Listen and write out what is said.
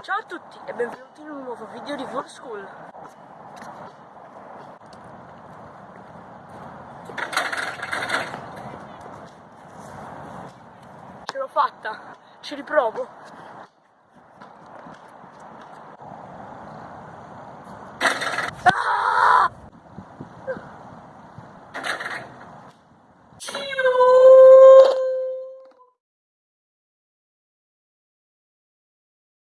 Ciao a tutti e benvenuti in un nuovo video di Full School. Ce l'ho fatta, ci riprovo. Ah!